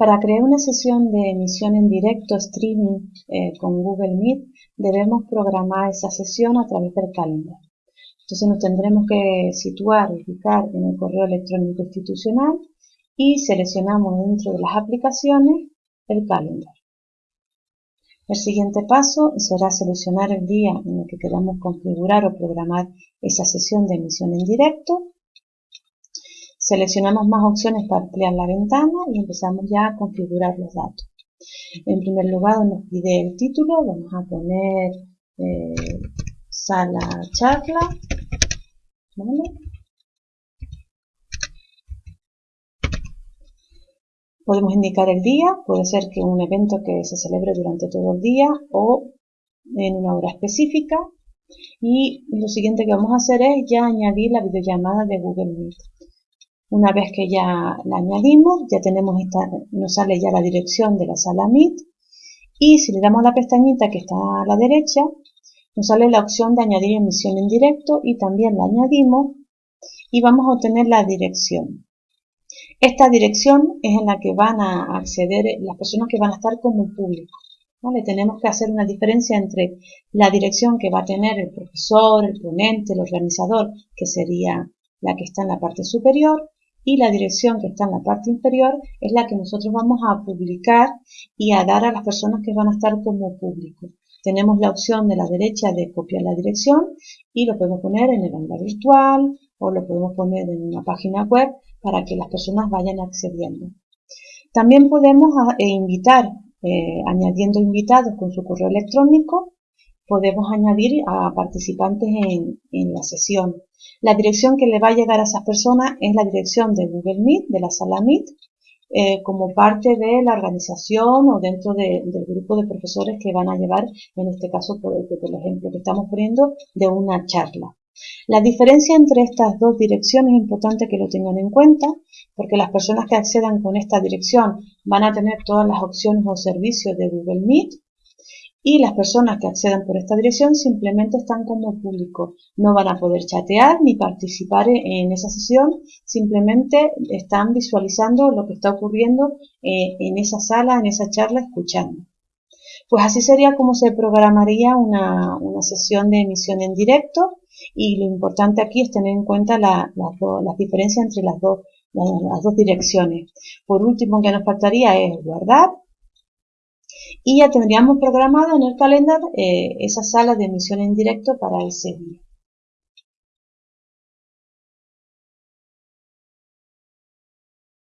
Para crear una sesión de emisión en directo streaming eh, con Google Meet, debemos programar esa sesión a través del calendar. Entonces nos tendremos que situar, ubicar en el correo electrónico institucional y seleccionamos dentro de las aplicaciones el calendar. El siguiente paso será seleccionar el día en el que queramos configurar o programar esa sesión de emisión en directo. Seleccionamos más opciones para ampliar la ventana y empezamos ya a configurar los datos. En primer lugar nos pide el título, vamos a poner eh, sala charla. Podemos indicar el día, puede ser que un evento que se celebre durante todo el día o en una hora específica. Y lo siguiente que vamos a hacer es ya añadir la videollamada de Google Meet. Una vez que ya la añadimos, ya tenemos esta, nos sale ya la dirección de la sala Meet. Y si le damos la pestañita que está a la derecha, nos sale la opción de añadir emisión en directo y también la añadimos y vamos a obtener la dirección. Esta dirección es en la que van a acceder las personas que van a estar como público. ¿vale? Tenemos que hacer una diferencia entre la dirección que va a tener el profesor, el ponente, el organizador, que sería la que está en la parte superior, y la dirección que está en la parte inferior es la que nosotros vamos a publicar y a dar a las personas que van a estar como público. Tenemos la opción de la derecha de copiar la dirección y lo podemos poner en el aula virtual o lo podemos poner en una página web para que las personas vayan accediendo. También podemos eh, invitar, eh, añadiendo invitados con su correo electrónico, podemos añadir a participantes en, la sesión. La dirección que le va a llegar a esas personas es la dirección de Google Meet, de la sala Meet, eh, como parte de la organización o dentro del grupo de profesores que van a llevar, en este caso, por el ejemplo que estamos poniendo, de una charla. La diferencia entre estas dos direcciones es importante que lo tengan en cuenta porque las personas que accedan con esta dirección van a tener todas las opciones o servicios de Google Meet y las personas que accedan por esta dirección simplemente están como público. No van a poder chatear ni participar en esa sesión, simplemente están visualizando lo que está ocurriendo eh, en esa sala, en esa charla, escuchando. Pues así sería como se programaría una, sesión de emisión en directo y lo importante aquí es tener en cuenta la, las diferencias entre las dos, las dos direcciones. Por último, que nos faltaría es guardar y ya tendríamos programado en el calendario eh, esa sala de emisión en directo para ese día.